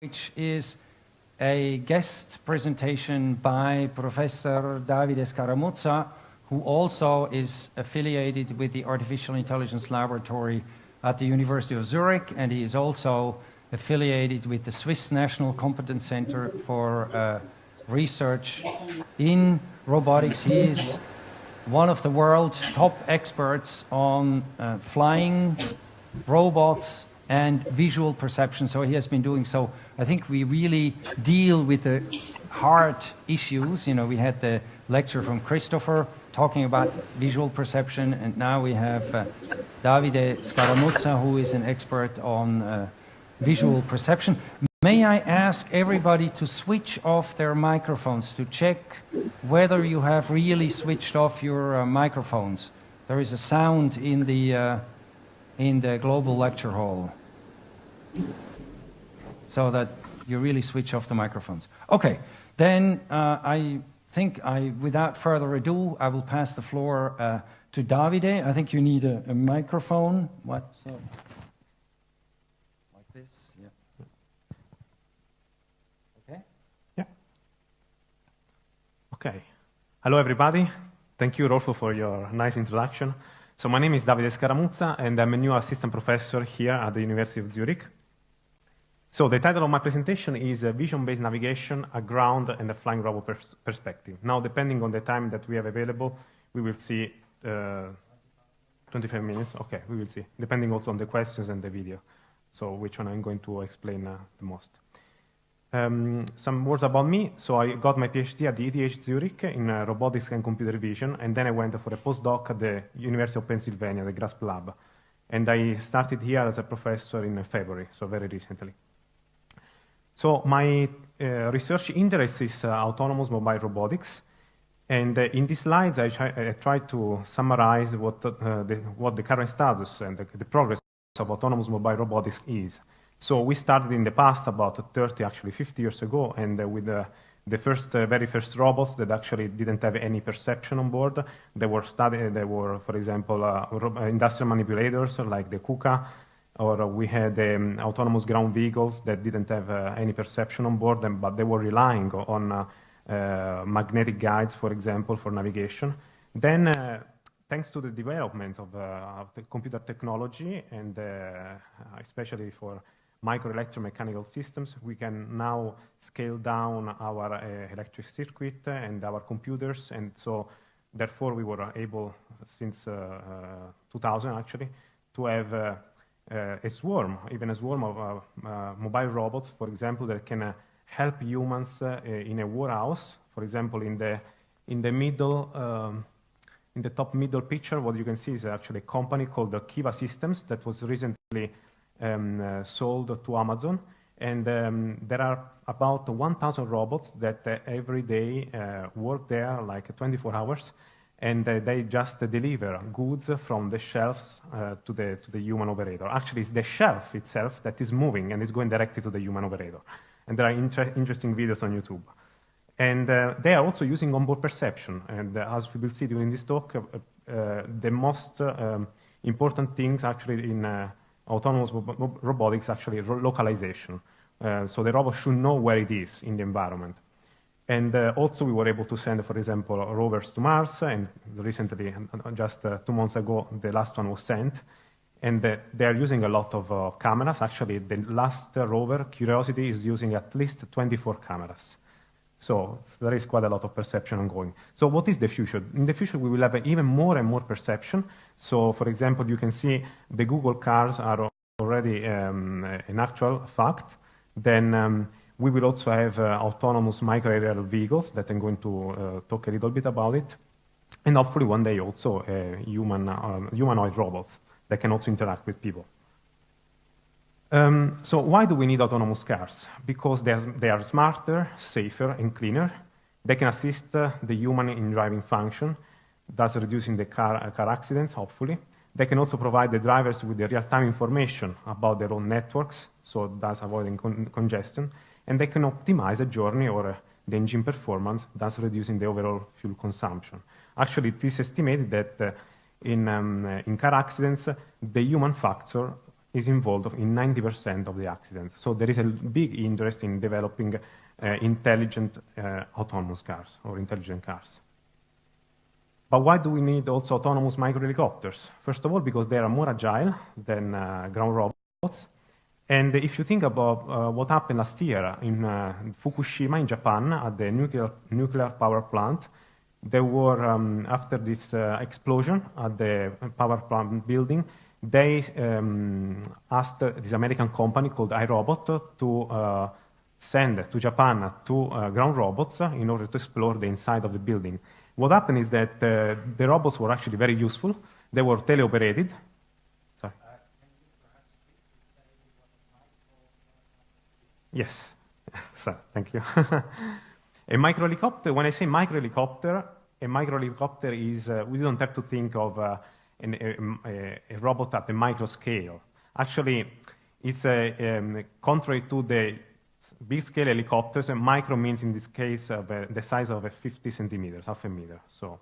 which is a guest presentation by Professor Davide Scaramuzza, who also is affiliated with the Artificial Intelligence Laboratory at the University of Zurich, and he is also affiliated with the Swiss National Competence Center for uh, Research in Robotics. He is one of the world's top experts on uh, flying robots and visual perception. So he has been doing so. I think we really deal with the hard issues. You know, we had the lecture from Christopher talking about visual perception, and now we have uh, Davide Scaramuzza, who is an expert on uh, visual perception. May I ask everybody to switch off their microphones to check whether you have really switched off your uh, microphones? There is a sound in the, uh, in the global lecture hall so that you really switch off the microphones. Okay, then uh, I think I, without further ado, I will pass the floor uh, to Davide. I think you need a, a microphone. What? So, like this, Okay. yeah. Okay. Hello, everybody. Thank you, Rolfo, for your nice introduction. So my name is Davide Scaramuzza, and I'm a new assistant professor here at the University of Zurich. So the title of my presentation is uh, Vision-Based Navigation, a Ground and a Flying Robot pers Perspective. Now, depending on the time that we have available, we will see uh, 25 minutes. Okay, we will see, depending also on the questions and the video. So which one I'm going to explain uh, the most. Um, some words about me. So I got my PhD at the ETH Zurich in uh, robotics and computer vision, and then I went for a postdoc at the University of Pennsylvania, the GRASP lab. And I started here as a professor in February, so very recently. So my uh, research interest is uh, autonomous mobile robotics. And uh, in these slides, I, try, I to summarize what, the, what the current status and the, the progress of autonomous mobile robotics is. So we started in the past about 30, actually 50 years ago, and with uh, the first, uh, very first robots that actually didn't have any perception on board. They were studied, they were, for example, uh, industrial manipulators like the KUKA, or we had um, autonomous ground vehicles that didn't have uh, any perception on board, them, but they were relying on magnetic guides, for example, for navigation. Then thanks to the developments of, uh, of the computer technology and uh, especially for microelectromechanical systems, we can now scale down our uh, electric circuit and our computers. And so therefore we were able, since uh, uh, 2000 actually, to have uh, uh, a swarm, even a swarm of uh, mobile robots, for example, that can help humans in a warehouse. For example, in the, in the middle, um, in the top middle picture, what you can see is actually a company called the Kiva Systems that was recently um, uh, sold to Amazon. And um, there are about 1,000 robots that uh, every day uh, work there like 24 hours and uh, they just deliver goods from the shelves uh, to, the, to the human operator. Actually, it's the shelf itself that is moving and is going directly to the human operator. And there are inter interesting videos on YouTube. And uh, they are also using onboard perception. And as we will see during this talk, the most um, important things actually in autonomous robotics actually localization. Uh, so the robot should know where it is in the environment. And uh, also we were able to send, for example, rovers to Mars, and recently, uh, just uh, two months ago, the last one was sent. And uh, they are using a lot of uh, cameras. Actually, the last rover, Curiosity, is using at least 24 cameras. So there is quite a lot of perception ongoing. So what is the future? In the future, we will have even more and more perception. So for example, you can see the Google cars are already um, an actual fact. Then um, we will also have uh, autonomous micro-aerial vehicles that I'm going to uh, talk a little bit about it. And hopefully one day also uh, human, um, humanoid robots that can also interact with people. Um, so why do we need autonomous cars? Because they are, they are smarter, safer, and cleaner. They can assist uh, the human in driving function, thus reducing the car, uh, car accidents, hopefully. They can also provide the drivers with the real-time information about their own networks, so thus avoiding con congestion. And they can optimize a journey or the engine performance, thus reducing the overall fuel consumption. Actually, it is estimated that uh, in, um, uh, in car accidents, the human factor is involved in 90% of the accidents. So there is a big interest in developing uh, intelligent uh, autonomous cars or intelligent cars. But why do we need also autonomous micro helicopters? First of all, because they are more agile than uh, ground robots. And if you think about uh, what happened last year in uh, Fukushima in Japan at the nuclear, nuclear power plant, there were, um, after this uh, explosion at the power plant building, they um, asked this American company called iRobot to uh, send to Japan two uh, ground robots in order to explore the inside of the building. What happened is that uh, the robots were actually very useful. They were teleoperated. Sorry. Yes. so, thank you. a micro helicopter, when I say micro helicopter, a micro helicopter is, uh, we don't have to think of uh, an, a, a, robot at the micro scale. Actually, it's a, um, contrary to the big scale helicopters, and micro means in this case uh, the size of a 50 centimeters, half a meter. So,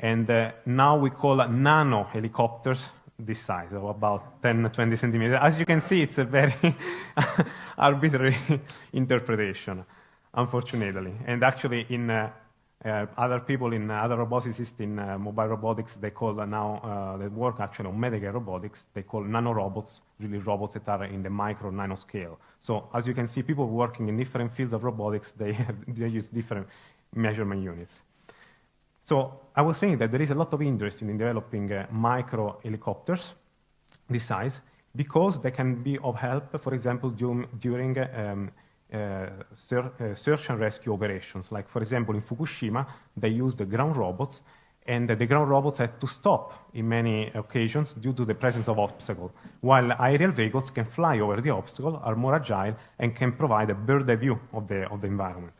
and uh, now we call nano helicopters this size, of about 10, 20 centimeters. As you can see, it's a very arbitrary interpretation, unfortunately. And actually, in uh, uh, other people in uh, other roboticists in uh, mobile robotics, they call now, uh, that work actually on medical robotics, they call nanorobots, really robots that are in the micro nano scale. So as you can see, people working in different fields of robotics, they, have, they use different measurement units. So I was saying that there is a lot of interest in developing uh, micro helicopters this size because they can be of help, for example, during um, uh, uh, search and rescue operations. Like, for example, in Fukushima, they used the ground robots, and the ground robots had to stop in many occasions due to the presence of obstacles, while aerial vehicles can fly over the obstacle, are more agile, and can provide a bird's eye view of the, of the environment.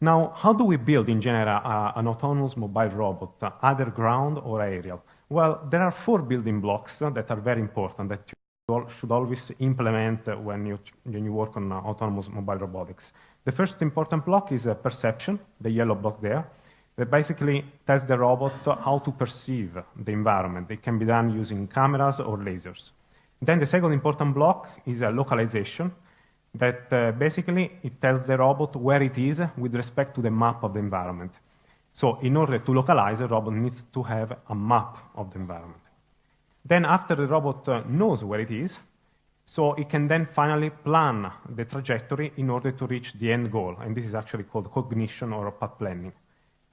Now, how do we build, in general, uh, an autonomous mobile robot, uh, either ground or aerial? Well, there are four building blocks uh, that are very important that you should always implement when you, when you work on uh, autonomous mobile robotics. The first important block is uh, perception, the yellow block there, that basically tells the robot how to perceive the environment. It can be done using cameras or lasers. Then the second important block is a localization, that uh, basically it tells the robot where it is with respect to the map of the environment. So in order to localize, the robot needs to have a map of the environment. Then after the robot uh, knows where it is, so it can then finally plan the trajectory in order to reach the end goal. And this is actually called cognition or path planning.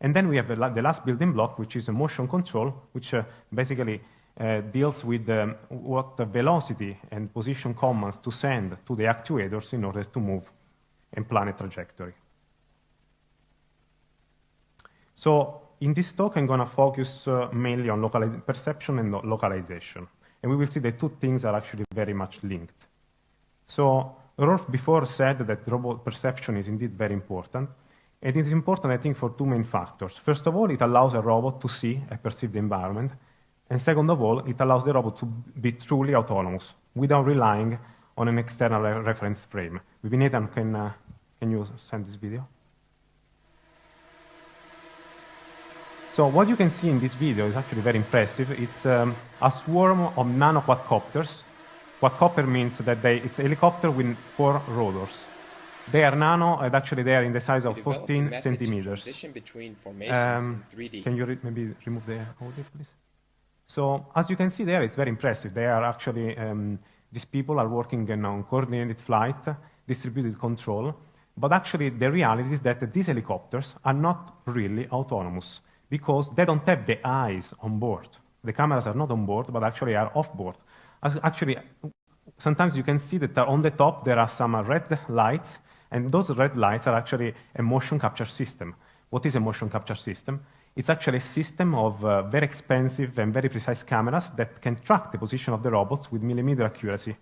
And then we have the last building block, which is a motion control, which uh, basically uh, deals with um, what the velocity and position commands to send to the actuators in order to move and plan a trajectory. So in this talk, I'm going to focus uh, mainly on perception and localization. And we will see that two things are actually very much linked. So Rolf before said that robot perception is indeed very important. And it is important, I think, for two main factors. First of all, it allows a robot to see and perceive the environment. And second of all, it allows the robot to be truly autonomous without relying on an external reference frame. Maybe Nathan, can, uh, can you send this video? So what you can see in this video is actually very impressive. It's um, a swarm of nano quadcopters. Quadcopter means that they, it's a helicopter with four rotors. They are nano, and actually they are in the size of 14 centimeters. Um, can you re maybe remove the audio, please? So as you can see there, it's very impressive. They are actually, um, these people are working on coordinated flight, distributed control, but actually the reality is that these helicopters are not really autonomous because they don't have the eyes on board. The cameras are not on board, but actually are off board. As actually, sometimes you can see that on the top there are some red lights, and those red lights are actually a motion capture system. What is a motion capture system? It's actually a system of uh, very expensive and very precise cameras that can track the position of the robots with millimeter accuracy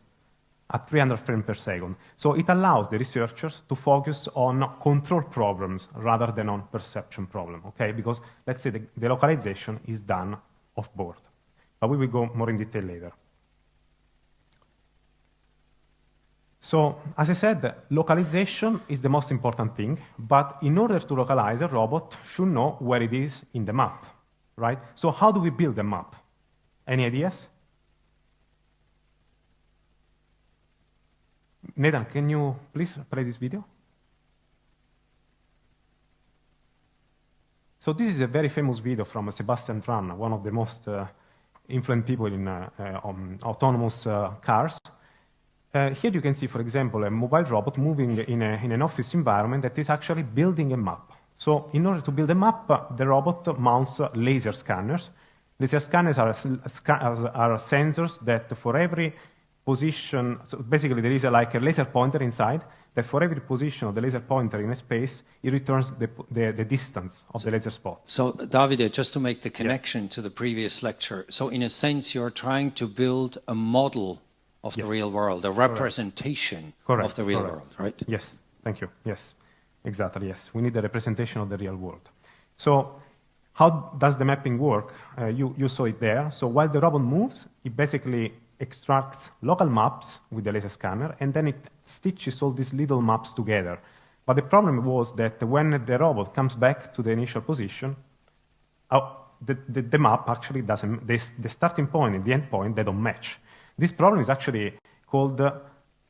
at 300 frames per second. So it allows the researchers to focus on control problems rather than on perception problem, okay? Because let's say the, the localization is done off board. But we will go more in detail later. So, as I said, localization is the most important thing, but in order to localize, a robot should know where it is in the map, right? So how do we build a map? Any ideas? Nathan, can you please play this video? So this is a very famous video from Sebastian Thrun, one of the most uh, influential people in uh, um, autonomous uh, cars. Uh, here you can see, for example, a mobile robot moving in, a, in, an office environment that is actually building a map. So in order to build a map, the robot mounts laser scanners. Laser scanners are, are sensors that for every position, so basically there is a, like a laser pointer inside, that for every position of the laser pointer in a space, it returns the, the, the distance of so, the laser spot. So, Davide, just to make the connection yeah. to the previous lecture, so in a sense, you're trying to build a model of yes. the real world, a representation Correct. of the real Correct. world, right? Yes, thank you. Yes, exactly, yes. We need a representation of the real world. So, how does the mapping work? Uh, you, you saw it there. So, while the robot moves, it basically extracts local maps with the laser scanner, and then it stitches all these little maps together. But the problem was that when the robot comes back to the initial position, oh, the, the, the, map actually doesn't, the, the, starting point and the end point, they don't match. This problem is actually called uh,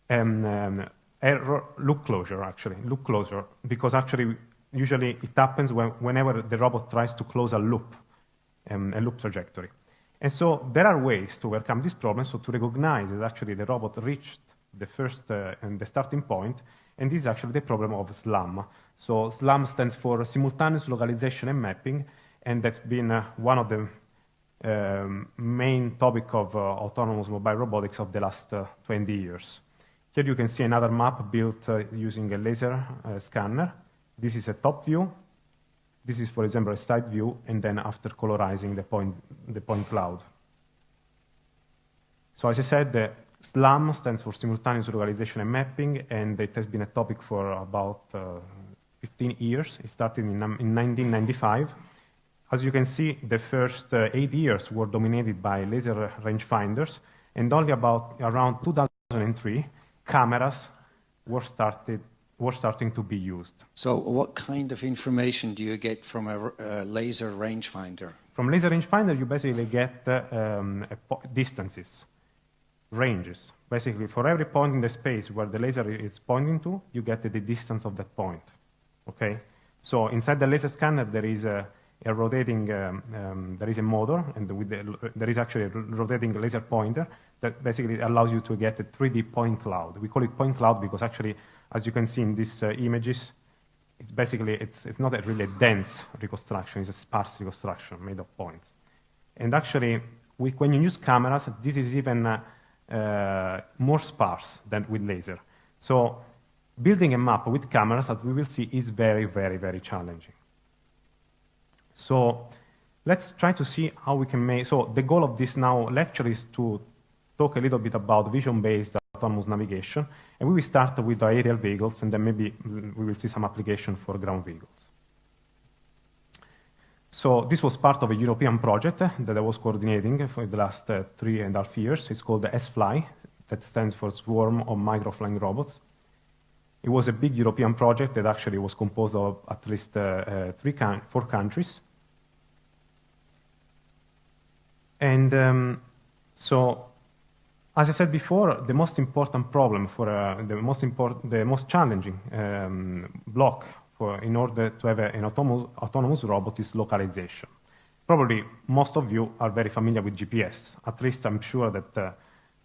um, um, error loop closure, actually, loop closure, because actually usually it happens when, whenever the robot tries to close a loop, um, a loop trajectory. And so there are ways to overcome this problem, so to recognize that actually the robot reached the first uh, and the starting point, and this is actually the problem of SLAM. So SLAM stands for Simultaneous Localization and Mapping, and that's been uh, one of the um, main topic of uh, autonomous mobile robotics of the last uh, 20 years. Here you can see another map built uh, using a laser uh, scanner. This is a top view, this is, for example, a side view, and then after colorizing the point, the point cloud. So as I said, the SLAM stands for Simultaneous Localization and Mapping, and it has been a topic for about uh, 15 years. It started in, um, in 1995. As you can see, the first uh, eight years were dominated by laser rangefinders, and only about around 2003, cameras were started were starting to be used. So what kind of information do you get from a, a laser rangefinder? From laser rangefinder, you basically get uh, um, distances, ranges. Basically, for every point in the space where the laser is pointing to, you get the distance of that point. Okay? So inside the laser scanner, there is a, a rotating, um, um, there is a motor, and the, there is actually a rotating laser pointer that basically allows you to get a 3D point cloud. We call it point cloud because actually as you can see in these uh, images, it's basically, it's, it's not a really dense reconstruction, it's a sparse reconstruction made of points. And actually, we, when you use cameras, this is even uh, uh, more sparse than with laser. So building a map with cameras, as we will see, is very, very, very challenging. So let's try to see how we can make, so the goal of this now lecture is to talk a little bit about vision-based autonomous navigation. And we will start with aerial vehicles, and then maybe we will see some application for ground vehicles. So this was part of a European project that I was coordinating for the last uh, three and a half years. It's called the SFLY, that stands for Swarm of Microflying Robots. It was a big European project that actually was composed of at least uh, uh, three four countries. And um, so as I said before, the most important problem for uh, the most important, the most challenging um, block for in order to have an autonomous, autonomous robot is localization. Probably most of you are very familiar with GPS. At least I'm sure that uh,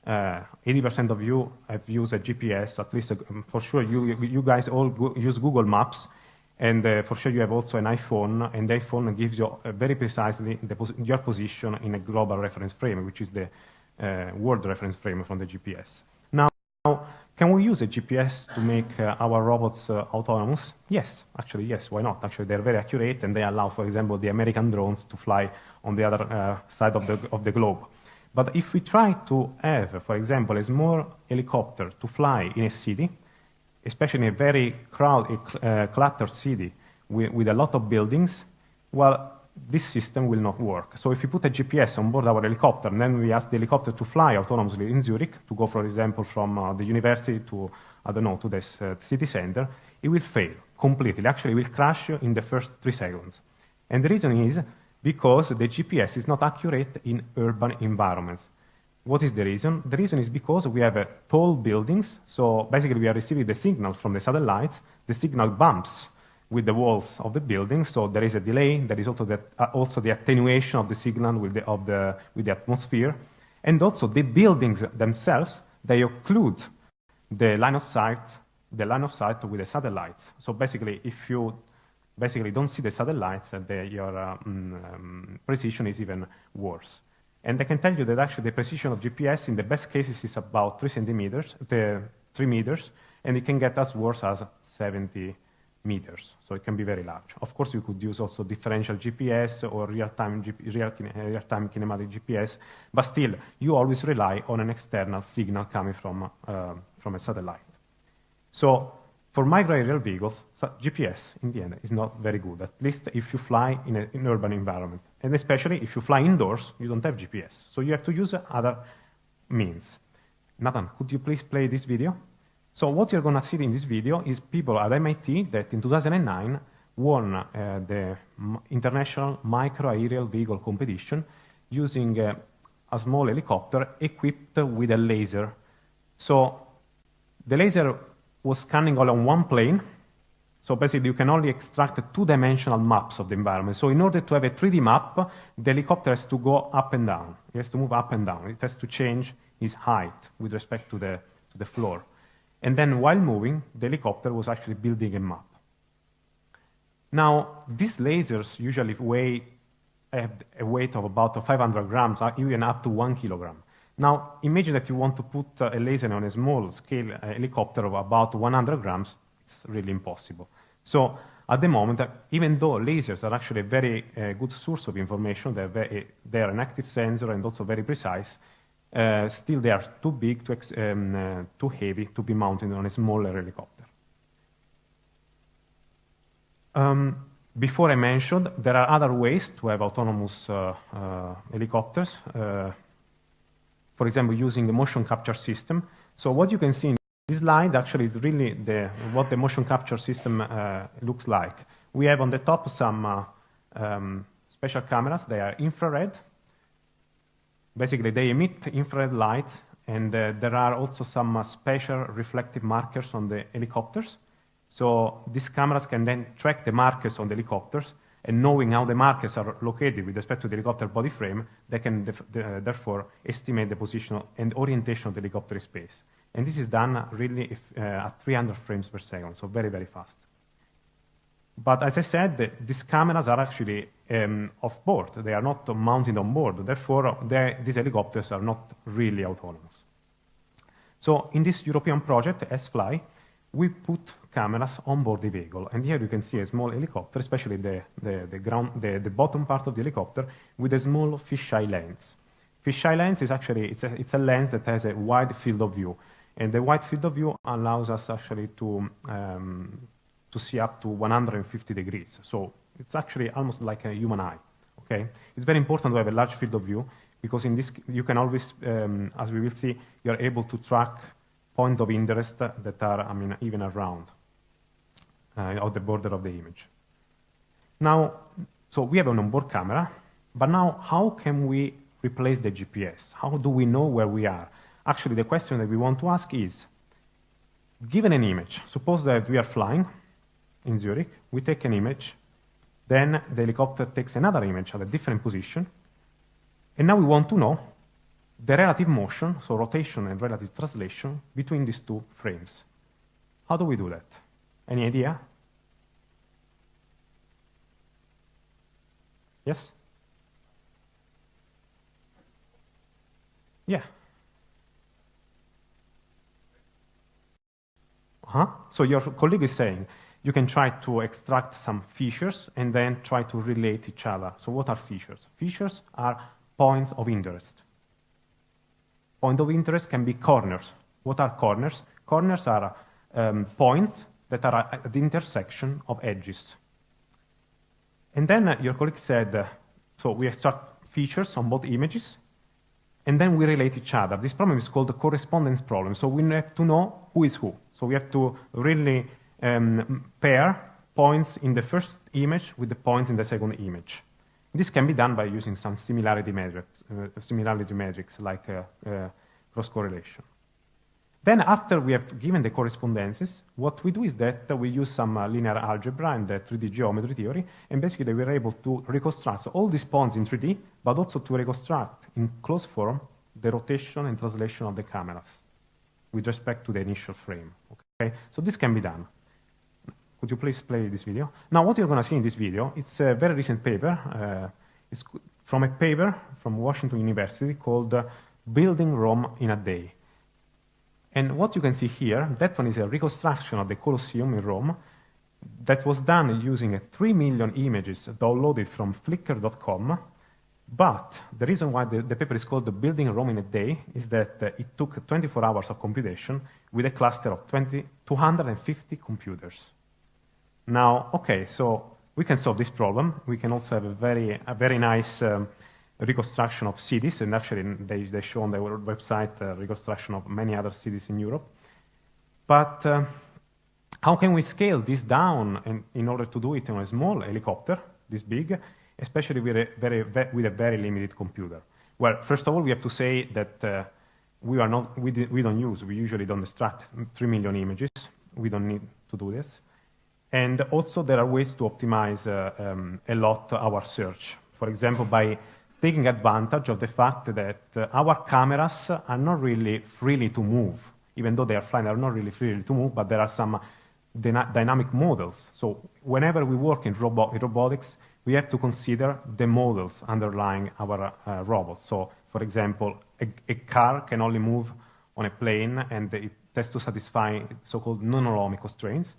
uh, of you have used a GPS. At least uh, for sure you you guys all go use Google Maps, and uh, for sure you have also an iPhone, and the iPhone gives you very precisely pos your position in a global reference frame, which is the world reference frame from the GPS. Now, can we use a GPS to make uh, our robots uh, autonomous? Yes, actually, yes, why not? Actually, they're very accurate and they allow, for example, the American drones to fly on the other uh, side of the, of the globe. But if we try to have, for example, a small helicopter to fly in a city, especially in a very crowded, uh, cluttered city with, with a lot of buildings, well, this system will not work. So if we put a GPS on board our helicopter, and then we ask the helicopter to fly autonomously in Zurich, to go, for example, from uh, the university to, I don't know, to this uh, city center, it will fail completely. Actually, it will crash in the first three seconds. And the reason is because the GPS is not accurate in urban environments. What is the reason? The reason is because we have uh, tall buildings, so basically we are receiving the signal from the satellites, the signal bumps with the walls of the building, so there is a delay, there is also the, uh, also the attenuation of the signal with the, of the, with the atmosphere, and also the buildings themselves, they occlude the line of sight, the line of sight with the satellites. So basically, if you basically don't see the satellites, uh, the, your uh, um, precision is even worse. And I can tell you that actually the precision of GPS in the best cases is about three centimeters, the three meters, and it can get as worse as 70 meters. So it can be very large. Of course, you could use also differential GPS or real-time real, real -time kinematic GPS, but still, you always rely on an external signal coming from, uh, from a satellite. So for micro-aerial vehicles, GPS, in the end, is not very good, at least if you fly in an urban environment. And especially if you fly indoors, you don't have GPS. So you have to use other means. Nathan, could you please play this video? So what you're going to see in this video is people at MIT that in 2009 won uh, the International Micro-Aerial Vehicle Competition using uh, a small helicopter equipped with a laser. So the laser was scanning all on one plane. So basically, you can only extract two-dimensional maps of the environment. So in order to have a 3D map, the helicopter has to go up and down. It has to move up and down. It has to change its height with respect to the, to the floor. And then while moving, the helicopter was actually building a map. Now, these lasers usually weigh have a weight of about 500 grams, uh, even up to one kilogram. Now, imagine that you want to put uh, a laser on a small scale uh, helicopter of about 100 grams. It's really impossible. So at the moment, uh, even though lasers are actually a very uh, good source of information, they're, very, they're, an active sensor and also very precise, uh, still they are too big, too, um, uh, too heavy to be mounted on a smaller helicopter. Um, before I mentioned, there are other ways to have autonomous helicopters for example, using the motion capture system. So what you can see in this slide actually is really the, what the motion capture system uh, looks like. We have on the top some uh, um, special cameras. They are infrared. Basically, they emit infrared light, and uh, there are also some uh, special reflective markers on the helicopters. So these cameras can then track the markers on the helicopters, and knowing how the markers are located with respect to the helicopter body frame, they can the, therefore estimate the position and orientation of the helicopter space. And this is done really if, uh, at 300 frames per second, so very, very fast. But as I said, the, these cameras are actually um, off board. They are not mounted on board. Therefore, these helicopters are not really autonomous. So in this European project, S-Fly, we put cameras on board the vehicle. And here you can see a small helicopter, especially the, the, the, ground, the, the bottom part of the helicopter, with a small fisheye lens. Fisheye lens is actually, it's a, it's a lens that has a wide field of view. And the wide field of view allows us actually to, um, to see up to 150 degrees. So it's actually almost like a human eye, okay? It's very important to have a large field of view because in this, you can always, um, as we will see, you're able to track point of interest that are, I mean, even around uh, the border of the image. Now, so we have an onboard camera, but now how can we replace the GPS? How do we know where we are? Actually, the question that we want to ask is, given an image, suppose that we are flying in Zurich, we take an image, then the helicopter takes another image at a different position, and now we want to know the relative motion, so rotation and relative translation, between these two frames. How do we do that? Any idea? Yes? Yeah. Uh-huh. So your colleague is saying you can try to extract some features and then try to relate each other. So what are features? Features are points of interest. Point of interest can be corners. What are corners? Corners are um, points that are at the intersection of edges. And then uh, your colleague said, uh, so we extract features on both images, and then we relate each other. This problem is called the correspondence problem. So we have to know who is who. So we have to really um, pair points in the first image with the points in the second image. This can be done by using some similarity metrics, uh, similarity metrics like uh, uh, cross correlation. Then after we have given the correspondences, what we do is that we use some uh, linear algebra and the 3D geometry theory, and basically we are able to reconstruct all these points in 3D, but also to reconstruct in closed form the rotation and translation of the cameras with respect to the initial frame. Okay, so this can be done. Could you please play this video? Now, what you're going to see in this video, it's a very recent paper. Uh, it's from a paper from Washington University called uh, Building Rome in a Day. And what you can see here, that one is a reconstruction of the Colosseum in Rome that was done using 3 million images downloaded from flickr.com. But the reason why the, the, paper is called the Building Rome in a Day is that uh, it took 24 hours of computation with a cluster of 20, 250 computers. Now, okay, so we can solve this problem. We can also have a very, a very nice um, reconstruction of cities, and actually they, they show on their website a reconstruction of many other cities in Europe. But uh, how can we scale this down in, in order to do it on a small helicopter, this big, especially with a very, with a very limited computer? Well, first of all, we have to say that uh, we, are not, we, we don't use, we usually don't extract 3 million images. We don't need to do this. And also there are ways to optimize uh, um, a lot our search. For example, by taking advantage of the fact that uh, our cameras are not really freely to move, even though they are flying, they're not really freely to move, but there are some dyna dynamic models. So whenever we work in, robo in, robotics, we have to consider the models underlying our uh, robots. So, for example, a, a, car can only move on a plane, and it has to satisfy so-called non-holonomic constraints.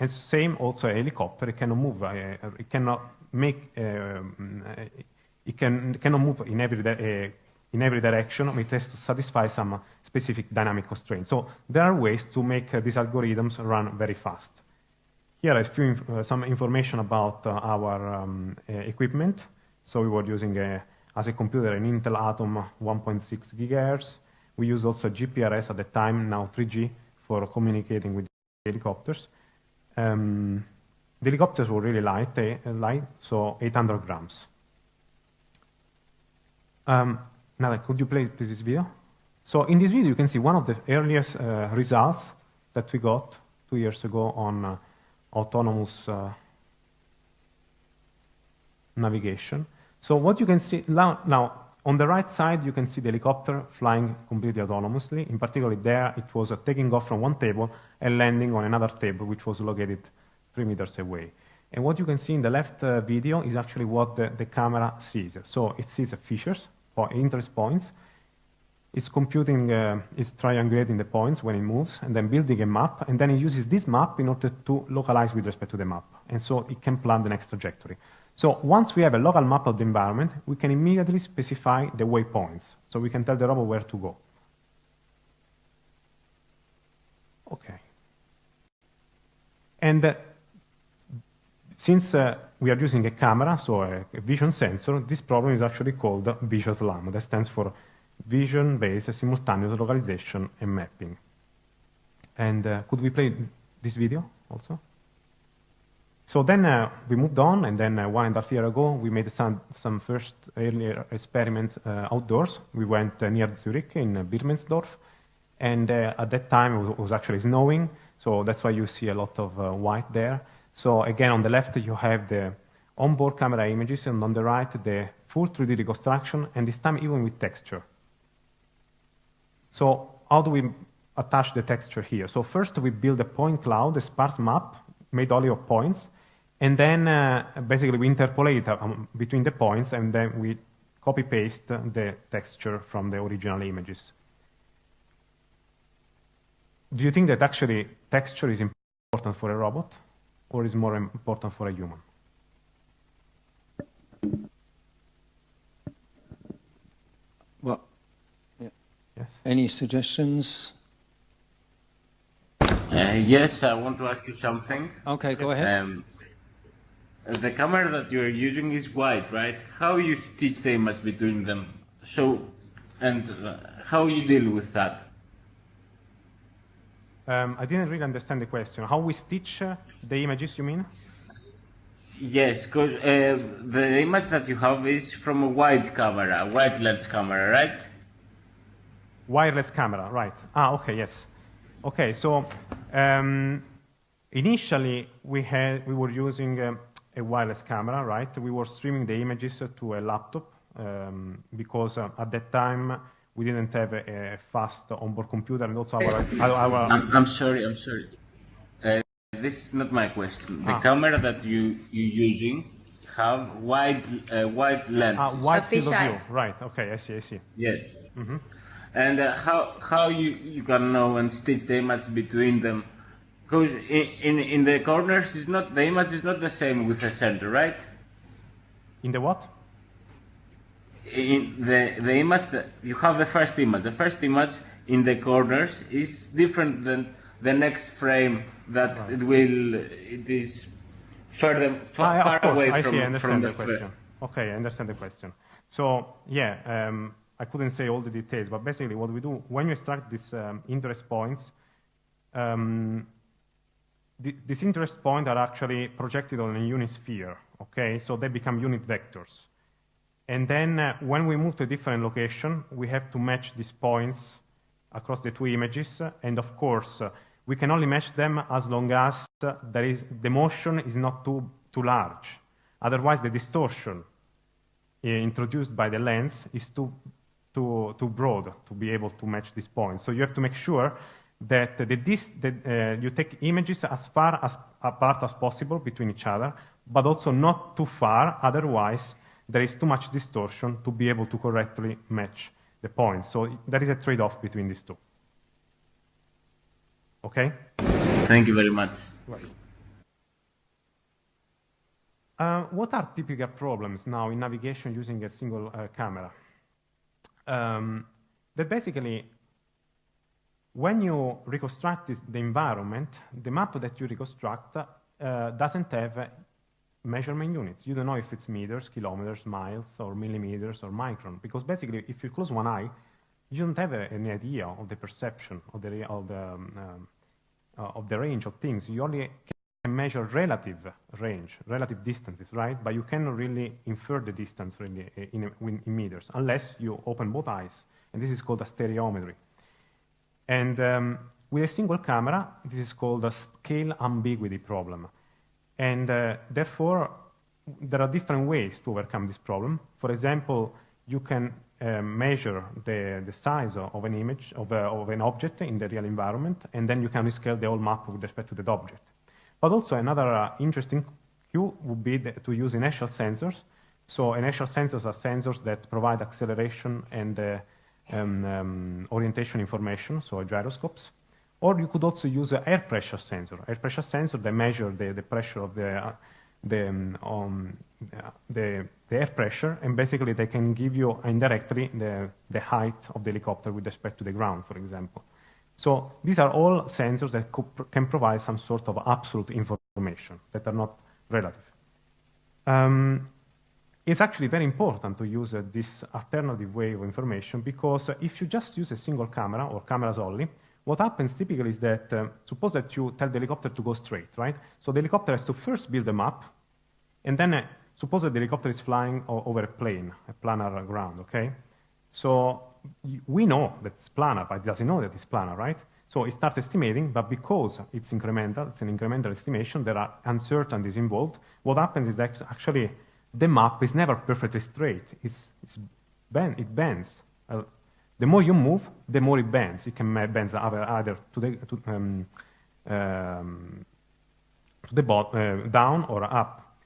And same also a helicopter, it cannot move, uh, it cannot make um, it, can, it cannot move in every, uh, in every direction, it has to satisfy some specific dynamic constraints. So there are ways to make uh, these algorithms run very fast. Here are few inf uh, some information about uh, our um, uh, equipment. So we were using, a, as a computer, an Intel Atom 1.6 gigahertz. We use also GPRS at the time, now 3G, for communicating with helicopters. Um, the helicopters were really light, eh, light, so 800 grams. Um, now, could you play this video? So in this video, you can see one of the earliest uh, results that we got two years ago on uh, autonomous uh, navigation. So what you can see now, now, on the right side, you can see the helicopter flying completely autonomously. In particular, there it was taking off from one table and landing on another table, which was located three meters away. And what you can see in the left uh, video is actually what the, the camera sees. So it sees the features, interest points. It's computing, uh, it's triangulating the points when it moves, and then building a map, and then it uses this map in order to localize with respect to the map. And so it can plan the next trajectory. So once we have a local map of the environment, we can immediately specify the waypoints. So we can tell the robot where to go. Okay. And uh, since uh, we are using a camera, so a, a, vision sensor, this problem is actually called VisionSLAM. That stands for Vision-Based Simultaneous Localization and Mapping. And uh, could we play this video also? So then uh, we moved on, and then uh, one and a half year ago, we made some, some first earlier experiments uh, outdoors. We went uh, near Zurich in uh, Birmensdorf, and at that time it was actually snowing, so that's why you see a lot of white there. So again, on the left, you have the onboard camera images, and on the right, the full 3D reconstruction, and this time even with texture. So how do we attach the texture here? So first, we build a point cloud, a sparse map made only of points, and then uh, basically we interpolate um, between the points, and then we copy-paste the texture from the original images. Do you think that actually texture is important for a robot? or is more important for a human? Well, yeah. yes. any suggestions? Uh, yes, I want to ask you something. Okay, go ahead. Um, the camera that you're using is white, right? How you stitch the image between them? So, and uh, how you deal with that? Um, I didn't really understand the question. How we stitch uh, the images, you mean? Yes, because uh, the image that you have is from a wide camera, a wide lens camera, right? Wireless camera, right. Ah, okay, yes. Okay, so um, initially we, had, we were using um, a wireless camera, right? We were streaming the images to a laptop um, because uh, at that time we didn't have a, a, fast onboard computer and also our... our, our I'm, I'm, sorry, I'm sorry. Uh, this is not my question. The ah. camera that you, you're using have wide, uh, wide lens. Ah, wide field of view, right. Okay, I see, I see. Yes. Mm -hmm. And uh, how, how you, you can know and stitch the image between them because in, in, in the corners is not the image is not the same with the center, right? In the what? In the the image you have the first image. The first image in the corners is different than the next frame that right. it will it is further far, ah, far away I from, see, I understand the, the question. Okay, I understand the question. So yeah, um, I couldn't say all the details, but basically what we do when you extract these um, interest points, um, these interest points are actually projected on a unit sphere, okay? So they become unit vectors. And then uh, when we move to a different location, we have to match these points across the two images. And of course, uh, we can only match them as long as uh, there is, the motion is not too, too large. Otherwise, the distortion uh, introduced by the lens is too, too, too broad to be able to match these points. So you have to make sure that, the dis that uh, you take images as far as apart as possible between each other, but also not too far, otherwise there is too much distortion to be able to correctly match the points. So there is a trade-off between these two. Okay? Thank you very much. Right. Uh, what are typical problems now in navigation using a single uh, camera? Um, that basically when you reconstruct this, the environment, the map that you reconstruct uh, doesn't have measurement units. You don't know if it's meters, kilometers, miles, or millimeters, or micron, because basically, if you close one eye, you don't have a, any idea of the perception of the, of the, um, uh, of the range of things. You only can measure relative range, relative distances, right? But you cannot really infer the distance really in, in, in meters, unless you open both eyes. And this is called a stereometry. And um, with a single camera, this is called a scale ambiguity problem. And uh, therefore, there are different ways to overcome this problem. For example, you can uh, measure the, the size of an image, of, a, of an object in the real environment, and then you can rescale the whole map with respect to that object. But also another uh, interesting cue would be the, to use inertial sensors. So inertial sensors are sensors that provide acceleration and uh, um, um, orientation information, so gyroscopes. Or you could also use an air pressure sensor. Air pressure sensor that measure the, the pressure of the, uh, the, um, the, the, air pressure, and basically they can give you indirectly the, the height of the helicopter with respect to the ground, for example. So these are all sensors that can provide some sort of absolute information that are not relative. Um, it's actually very important to use uh, this alternative way of information because if you just use a single camera or cameras only, what happens typically is that, uh, suppose that you tell the helicopter to go straight, right? So the helicopter has to first build a map, and then uh, suppose that the helicopter is flying over a plane, a planar ground, okay? So we know that it's planar, but it doesn't know that it's planar, right? So it starts estimating, but because it's incremental, it's an incremental estimation, there are uncertainties involved. What happens is that actually the map is never perfectly straight. It's, it's bend, it bends. Uh, the more you move, the more it bends. It can bend either, either to the, to, um, um, to the uh, down or up.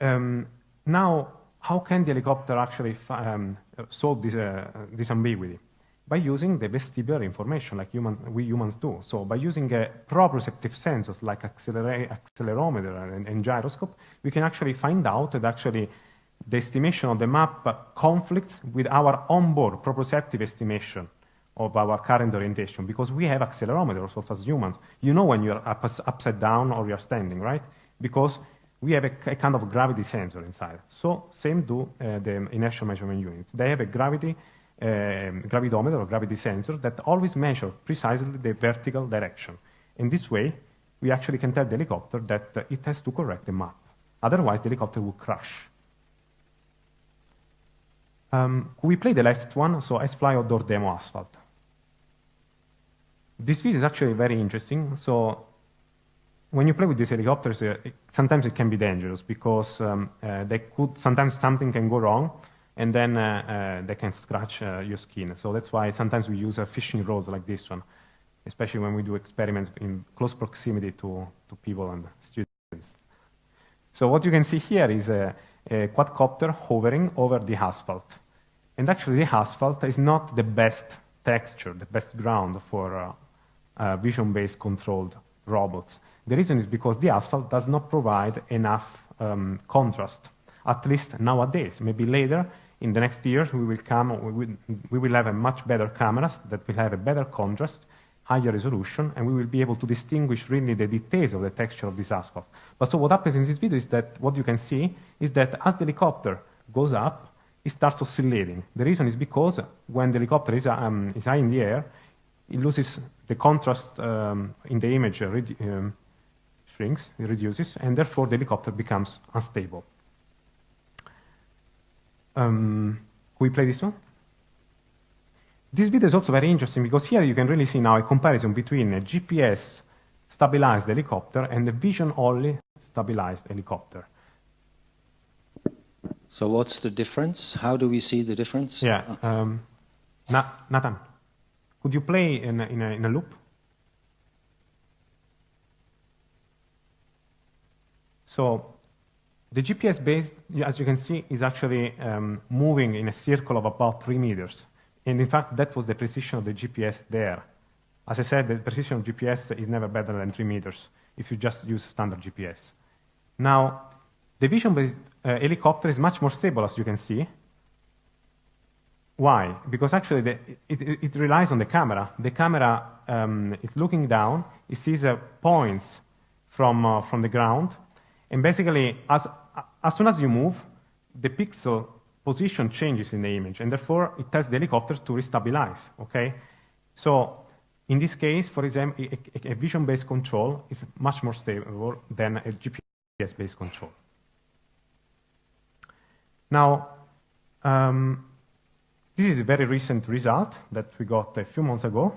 Um, now, how can the helicopter actually um, solve this, uh, this ambiguity? By using the vestibular information like human, we humans do. So by using a proprioceptive sensors like accelerometer and, and, gyroscope, we can actually find out that actually the estimation of the map conflicts with our onboard proprioceptive estimation of our current orientation because we have accelerometers also as humans. You know when you're up, upside down or you're standing, right? Because we have a, a, kind of gravity sensor inside. So same do uh, the inertial measurement units. They have a gravity um, or gravity sensor that always measure precisely the vertical direction. In this way, we actually can tell the helicopter that uh, it has to correct the map. Otherwise, the helicopter will crash. Um, we play the left one, so S-Fly Outdoor Demo Asphalt. This video is actually very interesting. So when you play with these helicopters, uh, it, sometimes it can be dangerous because um, uh, they could, sometimes something can go wrong and then uh, uh they can scratch uh, your skin. So that's why sometimes we use fishing rods like this one, especially when we do experiments in close proximity to, to people and students. So what you can see here is a, a quadcopter hovering over the asphalt. And actually the asphalt is not the best texture, the best ground for uh, uh, vision-based controlled robots. The reason is because the asphalt does not provide enough um, contrast, at least nowadays. Maybe later, in the next years, we will, come, we will, we will have a much better cameras that will have a better contrast, higher resolution, and we will be able to distinguish really the details of the texture of this asphalt. But so what happens in this video is that what you can see is that as the helicopter goes up, it starts oscillating. The reason is because when the helicopter is, um, is high in the air, it loses the contrast um, in the image uh, um, shrinks, it reduces, and therefore the helicopter becomes unstable. Um, can we play this one? This video is also very interesting because here you can really see now a comparison between a GPS stabilized helicopter and a vision-only stabilized helicopter. So what's the difference? How do we see the difference? Yeah, um, Na Nathan. Could you play in a, in a, in a loop? So the GPS-based, as you can see, is actually um, moving in a circle of about three meters. And in fact, that was the precision of the GPS there. As I said, the precision of GPS is never better than three meters if you just use standard GPS. Now, the vision-based uh, helicopter is much more stable, as you can see, why? Because actually the, it, it, it, relies on the camera. The camera um, is looking down, it sees uh, points from, uh, from the ground, and basically as, as soon as you move, the pixel position changes in the image, and therefore it tells the helicopter to restabilize, okay? So in this case, for example, a, a vision-based control is much more stable than a GPS-based control. Now, um, this is a very recent result that we got a few months ago.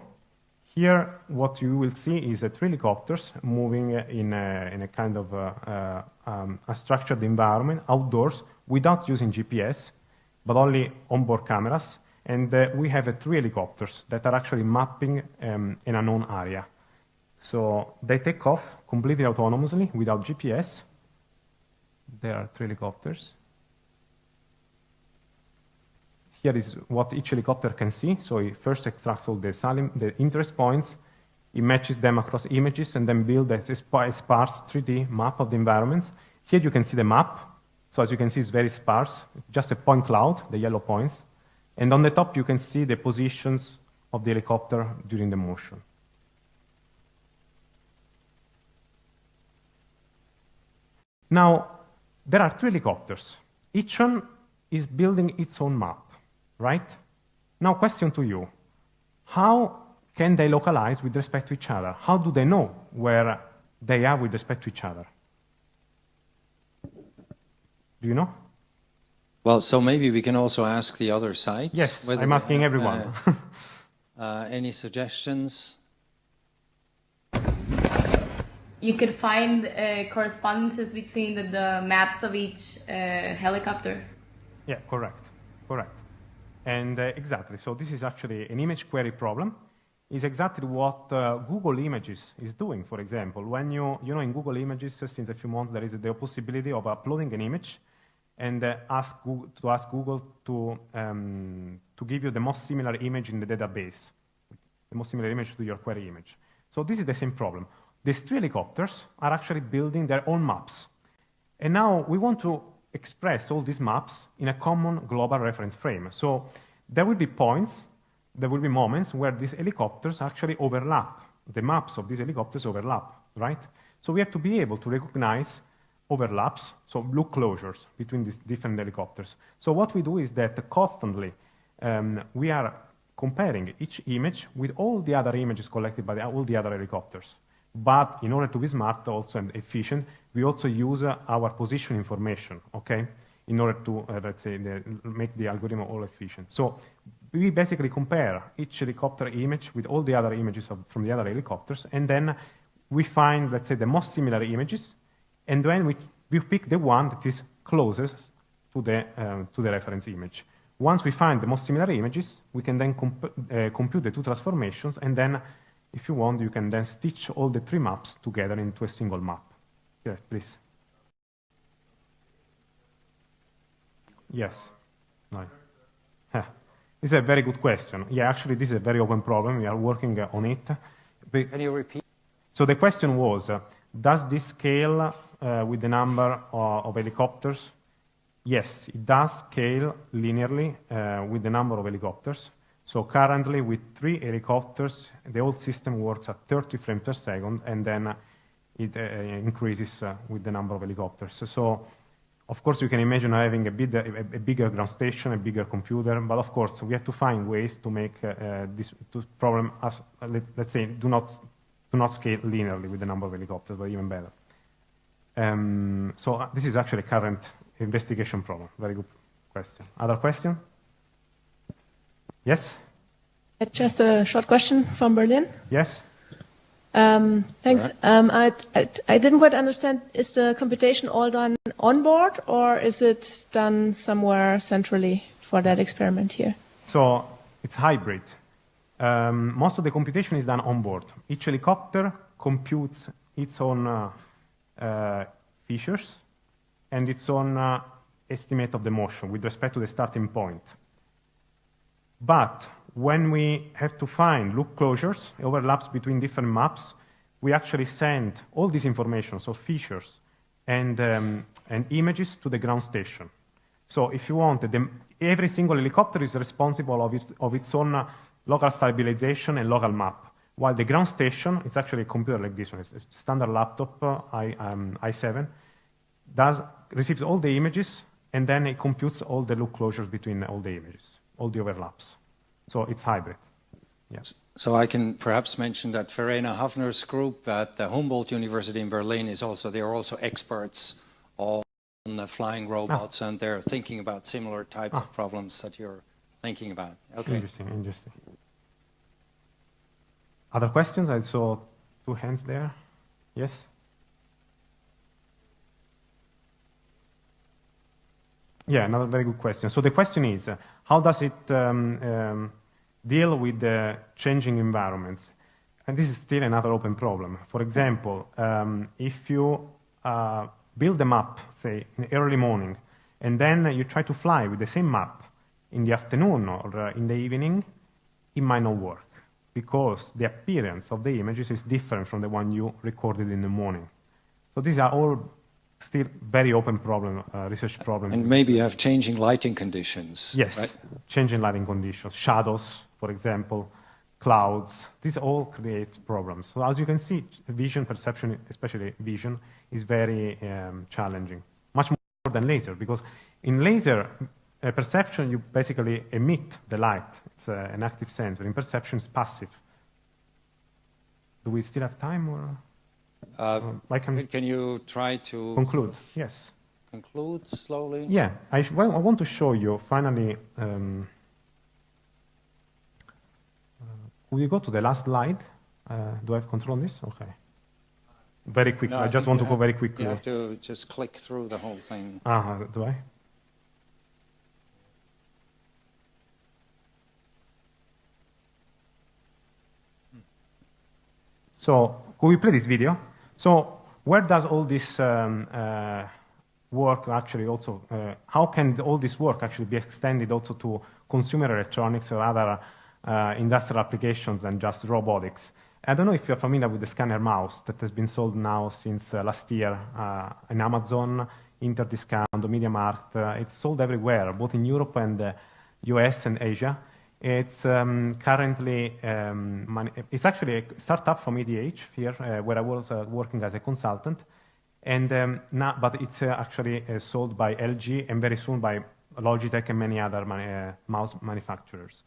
Here, what you will see is a three helicopters moving in a, in a kind of a, a, um, a, structured environment outdoors without using GPS, but only onboard cameras. And uh, we have uh, three helicopters that are actually mapping um, an unknown area. So they take off completely autonomously without GPS. There are three helicopters. Here is what each helicopter can see. So it first extracts all the, salient, the interest points, it matches them across images, and then builds a sparse 3D map of the environments. Here you can see the map. So as you can see, it's very sparse. It's just a point cloud, the yellow points. And on the top, you can see the positions of the helicopter during the motion. Now, there are three helicopters. Each one is building its own map right? Now, question to you. How can they localize with respect to each other? How do they know where they are with respect to each other? Do you know? Well, so maybe we can also ask the other sides. Yes, I'm asking have, everyone. Uh, uh, any suggestions? You could find uh, correspondences between the, the, maps of each uh, helicopter. Yeah, correct, correct. And uh, exactly, so this is actually an image query problem. Is exactly what uh, Google Images is doing, for example. When you, you know, in Google Images, uh, since a few months, there is the possibility of uploading an image and uh, ask Google, to ask Google to, um, to give you the most similar image in the database, the most similar image to your query image. So this is the same problem. These three helicopters are actually building their own maps. And now we want to express all these maps in a common global reference frame. So there will be points, there will be moments where these helicopters actually overlap. The maps of these helicopters overlap, right? So we have to be able to recognize overlaps, so loop closures between these different helicopters. So what we do is that constantly um, we are comparing each image with all the other images collected by the, all the other helicopters. But in order to be smart also and efficient, we also use uh, our position information, okay, in order to, uh, let's say, the, make the algorithm all efficient. So we basically compare each helicopter image with all the other images of, from the other helicopters, and then we find, let's say, the most similar images, and then we, we pick the one that is closest to the, um, to the reference image. Once we find the most similar images, we can then comp uh, compute the two transformations, and then, if you want, you can then stitch all the three maps together into a single map. Yeah, please. Yes. No. Yeah. This is a very good question. Yeah, actually, this is a very open problem. We are working uh, on it. Can you repeat? So the question was, uh, does this scale uh, with the number of, of, helicopters? Yes, it does scale linearly uh, with the number of helicopters. So currently, with three helicopters, the whole system works at 30 frames per second, and then it uh, increases uh, with the number of helicopters. So of course, you can imagine having a, bigger ground station, a bigger computer, but of course, we have to find ways to make uh, uh this problem, as, uh, let, us say, do not, do not scale linearly with the number of helicopters, but even better. Um, so uh, this is actually a current investigation problem. Very good question. Other question? Yes? Just a short question from Berlin. Yes? Um, thanks. Right. Um, I, I, I, didn't quite understand. Is the computation all done on board, or is it done somewhere centrally for that experiment here? So it's hybrid. Um, most of the computation is done on board. Each helicopter computes its own uh, uh, features and its own uh, estimate of the motion with respect to the starting point. But when we have to find loop closures, overlaps between different maps, we actually send all this information, so features and, um, and images to the ground station. So if you want, the, every single helicopter is responsible of its, of its own uh, local stabilization and local map, while the ground station, it's actually a computer like this one, it's a standard laptop, uh, I, um, i7, does, receives all the images, and then it computes all the loop closures between all the images, all the overlaps. So it's hybrid. Yes. So I can perhaps mention that Verena Hafner's group at the Humboldt University in Berlin is also, they are also experts on the flying robots ah. and they're thinking about similar types ah. of problems that you're thinking about. Okay. Interesting, interesting. Other questions? I saw two hands there. Yes? Yeah, another very good question. So the question is, uh, how does it um, um, deal with the changing environments? And this is still another open problem. For example, um, if you uh, build a map, say, in the early morning, and then you try to fly with the same map in the afternoon or uh, in the evening, it might not work because the appearance of the images is different from the one you recorded in the morning. So these are all still very open problem, uh, research problem. And maybe you have changing lighting conditions. Yes, right? changing lighting conditions, shadows, for example, clouds. These all create problems. So as you can see, vision perception, especially vision, is very um, challenging, much more than laser, because in laser uh, perception, you basically emit the light. It's uh, an active sensor. In perception, it's passive. Do we still have time? or? Uh, can, can, you try to conclude? Yes. Conclude slowly. Yeah, I, well, I want to show you finally. Um, uh, will you go to the last slide? Uh, do I have control on this? Okay. Very quickly. No, I, I just want to have, go very quickly. You have to just click through the whole thing. Ah, uh, do I? So, could we play this video? So where does all this um, uh, work actually also, uh, how can all this work actually be extended also to consumer electronics or other uh, industrial applications than just robotics? I don't know if you're familiar with the scanner mouse that has been sold now since uh, last year uh, in Amazon, Interdiscount, MediaMarkt. Uh, it's sold everywhere, both in Europe and the US and Asia. It's um, currently, um, it's actually a startup from ETH here, uh, where I was uh, working as a consultant. And um, now, but it's uh, actually uh, sold by LG and very soon by Logitech and many other uh, mouse manufacturers.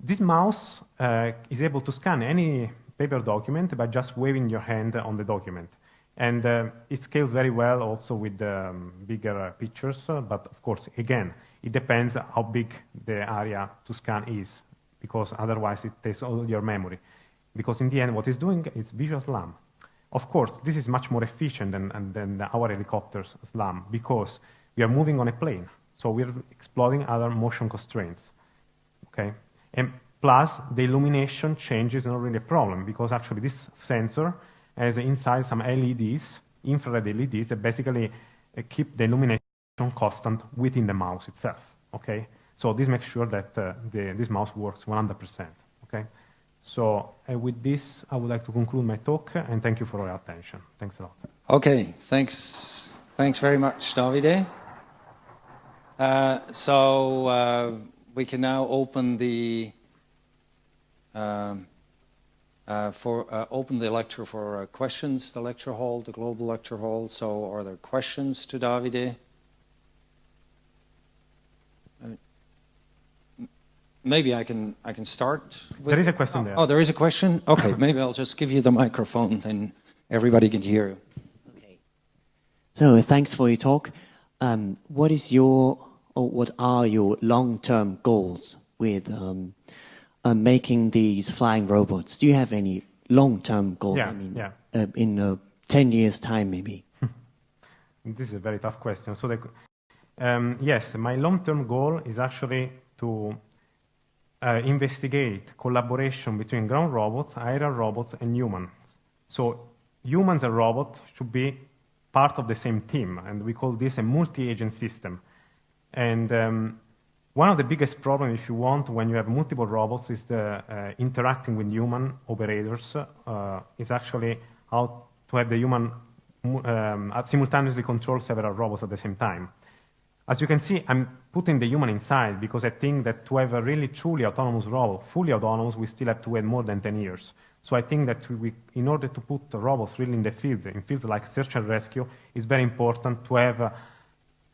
This mouse uh, is able to scan any paper document by just waving your hand on the document. And it scales very well also with um, bigger pictures, but of course, again, it depends how big the area to scan is, because otherwise it takes all your memory. Because in the end, what it's doing is visual SLAM. Of course, this is much more efficient than, than our helicopter's SLAM, because we are moving on a plane, so we're exploiting other motion constraints, okay? And plus, the illumination change is not really a problem, because actually this sensor has inside some LEDs, infrared LEDs, that basically uh, keep the illumination constant within the mouse itself, okay? So this makes sure that uh, the, this mouse works 100%, okay? So uh, with this, I would like to conclude my talk, and thank you for your attention. Thanks a lot. Okay, thanks, thanks very much, Davide. Uh, so uh, we can now open the um, uh, for uh, open the lecture for uh, questions. The lecture hall, the global lecture hall. So, are there questions to Davide? Maybe I can I can start. there is a question oh, there. Oh, there is a question. Okay, maybe I'll just give you the microphone, then everybody can hear you. Okay. So thanks for your talk. Um, what is your or what are your long-term goals with um, uh, making these flying robots? Do you have any long-term goals? Yeah, I mean, yeah. Uh, in uh, ten years' time, maybe. this is a very tough question. So, the, um, yes, my long-term goal is actually to uh, investigate collaboration between ground robots, aerial robots, and humans. So humans and robots should be part of the same team, and we call this a multi-agent system. And um, one of the biggest problems, if you want, when you have multiple robots is the uh, interacting with human operators uh, is actually how to have the human um, simultaneously control several robots at the same time. As you can see, I'm putting the human inside because I think that to have a really truly autonomous robot, fully autonomous, we still have to wait more than 10 years. So I think that we, in order to put robots really in the fields, in fields like search and rescue, it's very important to have uh,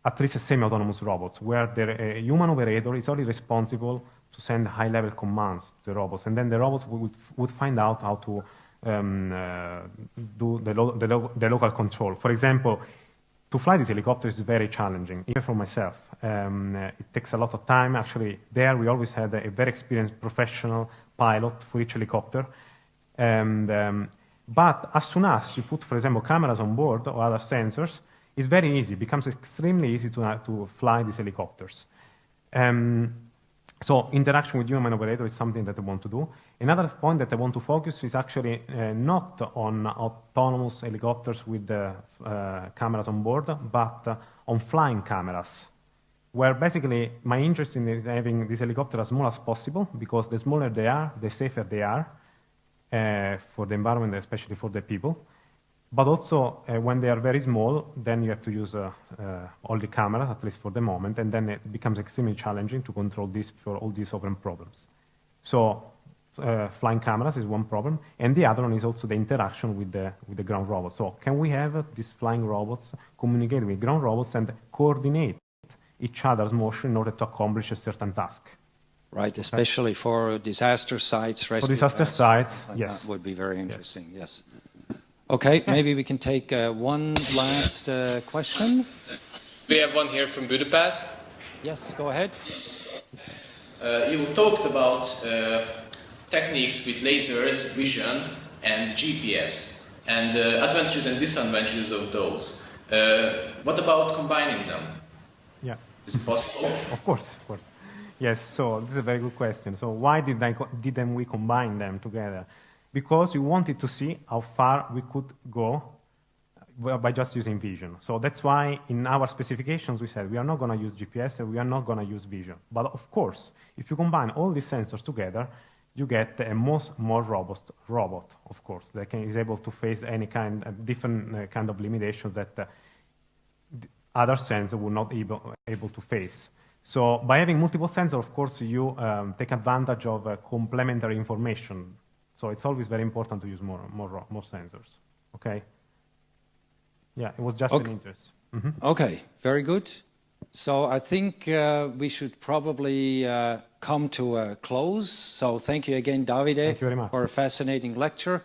at least semi-autonomous robots where the uh, human operator is only responsible to send high-level commands to the robots, and then the robots would, would find out how to um, uh, do the, lo the, lo the local control. For example, to fly this helicopter is very challenging, even for myself. Um, uh, it takes a lot of time. Actually, there we always had a, very experienced professional pilot for each helicopter. And, um, but as soon as you put, for example, cameras on board or other sensors, it's very easy. It becomes extremely easy to, uh, to fly these helicopters. Um, so interaction with human operator is something that I want to do. Another point that I want to focus is actually uh, not on autonomous helicopters with the uh, cameras on board, but uh, on flying cameras, where basically my interest in is having this helicopter as small as possible, because the smaller they are, the safer they are uh, for the environment, especially for the people. But also, uh, when they are very small, then you have to use uh, all the cameras, at least for the moment, and then it becomes extremely challenging to control this for all these open problems. So uh, flying cameras is one problem, and the other one is also the interaction with the, with the ground robots. So can we have uh, these flying robots communicate with ground robots and coordinate each other's motion in order to accomplish a certain task? Right, especially for disaster sites, rescue For disaster sites, like yes. That would be very interesting, yes. yes. Okay, maybe we can take uh, one last uh, question. We have one here from Budapest. Yes, go ahead. Uh, you talked about uh, techniques with lasers, vision, and GPS, and uh, advantages and disadvantages of those. Uh, what about combining them? Yeah. Is it possible? Of course, of course. Yes, so this is a very good question. So why did I didn't we combine them together? Because we wanted to see how far we could go by just using vision. So that's why in our specifications we said we are not going to use GPS and we are not going to use vision. But of course, if you combine all these sensors together, you get a most more robust robot, of course, that can, is able to face any kind of different uh, kind of limitations that uh, other sensors would not able, able to face. So by having multiple sensors, of course, you um, take advantage of uh, complementary information. So it's always very important to use more, more, more sensors, okay? Yeah, it was just okay. an interest. Mm -hmm. Okay, very good. So I think uh, we should probably uh, come to a close. So thank you again, Davide, Thank you very much. for a fascinating lecture.